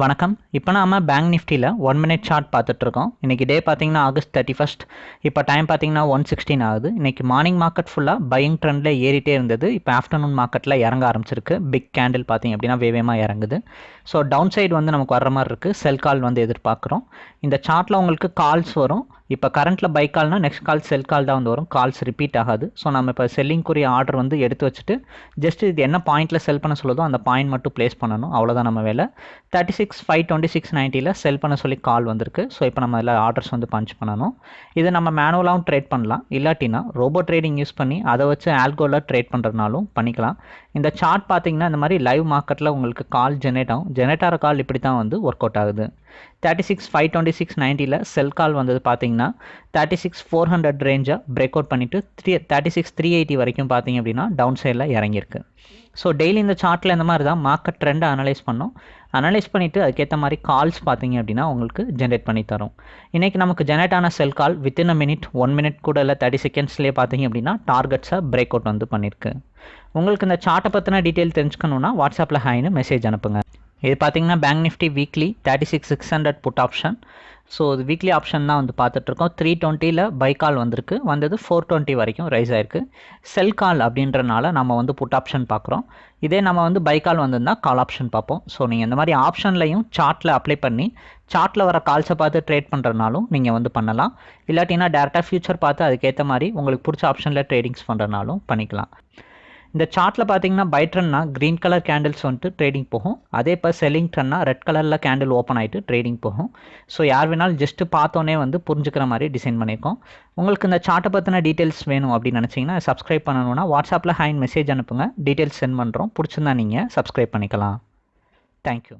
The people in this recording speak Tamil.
வணக்கம். இப்போ நாம பேங்க் நிஃப்டியில் ஒன் மினிட் சார்ட் பார்த்துட்ருக்கோம் இன்றைக்கி டே பார்த்தீங்கன்னா ஆகஸ்ட் தேர்ட்டி ஃபஸ்ட் இப்போ டைம் பார்த்தீங்கன்னா ஒன் சிக்ஸ்டீன் ஆகுது. இன்றைக்கி மார்னிங் மார்க்கெட் ஃபுல்லாக பையிங் ட்ரெண்டில் ஏறிட்டே இருந்தது. இப்போ ஆஃப்டர்நூன் மார்க்கெட்டில் இறங்க ஆரம்பிச்சிருக்கு. பிக் கேண்டில் பார்த்தீங்க அப்படின்னா வேகமாக இறங்குது. ஸோ டவுன் சைடு வந்து நமக்கு வர்ற மாதிரி இருக்குது செல் கால் வந்து எதிர்பார்க்குறோம். இந்த சார்ட்டில் உங்களுக்கு கால்ஸ் வரும். இப்போ கரண்ட்டில் பை கால்னால் நெக்ஸ்ட் கால் செல் கால் தான் வந்து வரும். கால்ஸ் ரிப்பீட் ஆகாது. ஸோ நம்ம இப்போ செல்லிங்குரிய ஆர்டர் வந்து எடுத்து வச்சுட்டு ஜஸ்ட் இது என்ன பாயிண்ட்டில் செல் பண்ண சொல்லுதோ அந்த பாயிண்ட் மட்டும் ப்ளேஸ் பண்ணணும். அவ்வளோதான் நம்ம வேலை. Thirty six five twenty six நைன்ட்டியில் sell பண்ண சொல்லி கால் வந்திருக்கு. ஸோ இப்போ நம்ம அதில் ஆர்டர்ஸ் வந்து பஞ்ச் பண்ணணும். இதை நம்ம மேனுவலாகவும் ட்ரேட் பண்ணலாம். இல்லாட்டினா ரோபோ ட்ரேடிங் யூஸ் பண்ணி அதை வச்சு ஆல்கோவில் ட்ரேட் பண்ணுறதுனாலும் பண்ணிக்கலாம். இந்த சார்ட் பார்த்தீங்கன்னா இந்த மாதிரி லைவ் மார்க்கெட்டில் உங்களுக்கு கால் ஜெனரேட் ஆகும். ஜெனரேட் ஆகிற கால் இப்படி தான் வந்து ஒர்க் அவுட் ஆகுது. Thirty six five twenty six நைன்ட்டியில் sell call வந்தது பார்த்தீங்கன்னா தேர்ட்டி சிக்ஸ் ஃபோர் ஹண்ட்ரட் ரேஞ்சை பிரேக் அவுட் பண்ணிவிட்டு three thirty six three eighty வரைக்கும் பார்த்தீங்க அப்படின்னா டவுன் சைடில் இறங்கியிருக்கு. ஸோ டெய்லி இந்த சார்ட்டில் இந்த மாதிரி தான் மார்க்கெட் ட்ரெண்டை அனலைஸ் பண்ணோம். அனலைஸ் பண்ணிவிட்டு அதுக்கேற்ற மாதிரி கால்ஸ் பார்த்தீங்க அப்படின்னா உங்களுக்கு ஜென்ரேட் பண்ணி தரும். இன்றைக்கி நமக்கு ஜெனரேட் ஆன sell call within a minute one minute கூட இல்லை தேர்ட்டி செகண்ட்ஸ்லேயே பார்த்தீங்க அப்படின்னா டார்கெட்ஸை பிரேக் அவுட் வந்து பண்ணியிருக்கு. உங்களுக்கு இந்த சார்ட்டை பற்றின டீட்டெயில் தெரிஞ்சுக்கணுன்னா வாட்ஸ்அப்பில் ஹாய்னு மெசேஜ் அனுப்புங்க. இது பார்த்தீங்கன்னா Bank Nifty weekly thirty six six hundred put option so இது வீக்லி ஆப்ஷன் தான் வந்து பார்த்துட்ருக்கோம். த்ரீ டுவெண்ட்டியில் பை கால் வந்திருக்கு. வந்தது ஃபோர் டுவெண்ட்டி வரைக்கும் ரைஸ் ஆயிருக்கு. செல் கால் அப்படின்றனால நம்ம வந்து புட் ஆப்ஷன் பார்க்குறோம் இதே நம்ம வந்து பை கால் வந்திருந்தா கால் ஆப்ஷன் பார்ப்போம். ஸோ நீங்கள் இந்த மாதிரி ஆப்ஷன்லையும் சார்ட்டில் அப்ளை பண்ணி சார்ட்டில் வர கால்ஸை பார்த்து ட்ரேட் பண்ணுறதுனாலும் நீங்கள் வந்து பண்ணலாம். இல்லாட்டினா டேரெக்டாக ஃபியூச்சர் பார்த்து அதுக்கேற்ற மாதிரி உங்களுக்கு பிடிச்ச ஆப்ஷனில் ட்ரேடிங்ஸ் பண்ணுறதுனாலும் பண்ணிக்கலாம். இந்த சார்ட்டில் பார்த்தீங்கன்னா பை ட்ரெண்ட்னா க்ரீன் கலர் கேண்டில்ஸ் வந்துட்டு ட்ரேடிங் போகும். அதே இப்போ செல்லிங் ட்ரெண்ட்னா ரெட் கலரில் கேண்டில் ஓப்பன் ஆகிட்டு ட்ரேடிங் போகும். ஸோ யார் வேணாலும் ஜஸ்ட்டு பார்த்தோன்னே வந்து புரிஞ்சுக்கிற மாதிரி டிசைன் பண்ணியிருக்கோம். உங்களுக்கு இந்த சார்ட்டை பற்றின டீட்டெயில்ஸ் வேணும் அப்படின்னு நினச்சிங்கன்னா சப்ஸ்கிரைப் பண்ணணும்னா வாட்ஸ்அப்பில் ஹேண்ட் மெசேஜ் அனுப்புங்க. டீட்டெயில்ஸ் சென்ட் பண்ணுறோம் பிடிச்சிருந்தா நீங்கள் சப்ஸ்கிரைப் பண்ணிக்கலாம். தேங்க்யூ